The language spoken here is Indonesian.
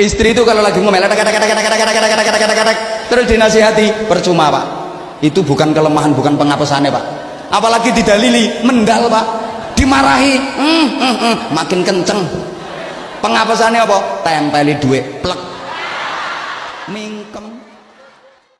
istri itu kalau lagi ngomel terus dinasihati percuma pak itu bukan kelemahan bukan pengapesannya pak apalagi didalili mendal pak dimarahi mm, mm, mm. makin kenceng pengapesannya apa tempeli duit plek mingkem